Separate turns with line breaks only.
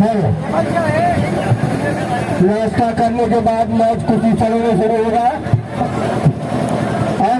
है। व्यवस्था करने के बाद मैच कुछ ही क्षणों में शुरू होगा।